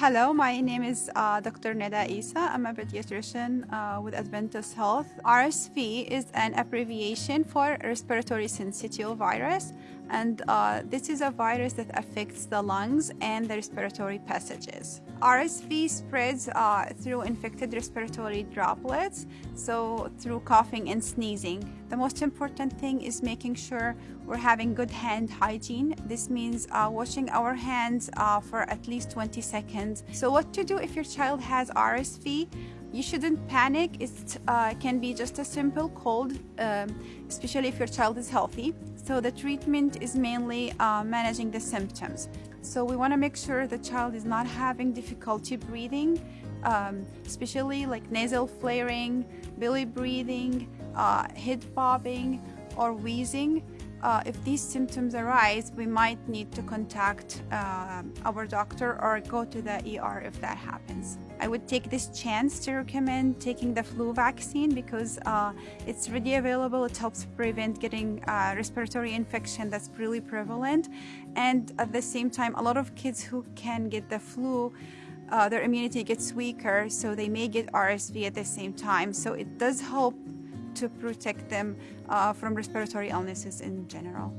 Hello, my name is uh, Dr. Neda Isa. I'm a pediatrician uh, with Adventist Health. RSV is an abbreviation for respiratory syncytial virus, and uh, this is a virus that affects the lungs and the respiratory passages. RSV spreads uh, through infected respiratory droplets, so through coughing and sneezing. The most important thing is making sure we're having good hand hygiene. This means uh, washing our hands uh, for at least 20 seconds. So what to do if your child has RSV? You shouldn't panic. It uh, can be just a simple cold, um, especially if your child is healthy. So the treatment is mainly uh, managing the symptoms. So we want to make sure the child is not having difficulty breathing, um, especially like nasal flaring, belly breathing, uh, head bobbing, or wheezing. Uh, if these symptoms arise, we might need to contact uh, our doctor or go to the ER if that happens. I would take this chance to recommend taking the flu vaccine because uh, it's ready available. It helps prevent getting uh, respiratory infection that's really prevalent. And at the same time, a lot of kids who can get the flu uh, their immunity gets weaker, so they may get RSV at the same time. So it does help to protect them uh, from respiratory illnesses in general.